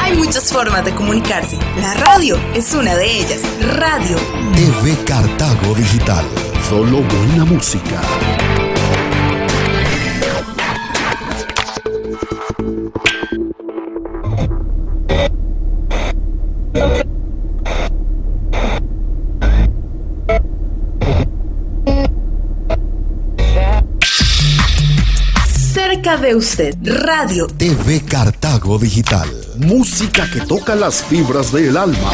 Hay muchas formas de comunicarse. La radio es una de ellas. Radio. TV Cartago Digital. Solo buena música. Cerca de usted. Radio. TV Cartago Digital. Música que toca las fibras del alma.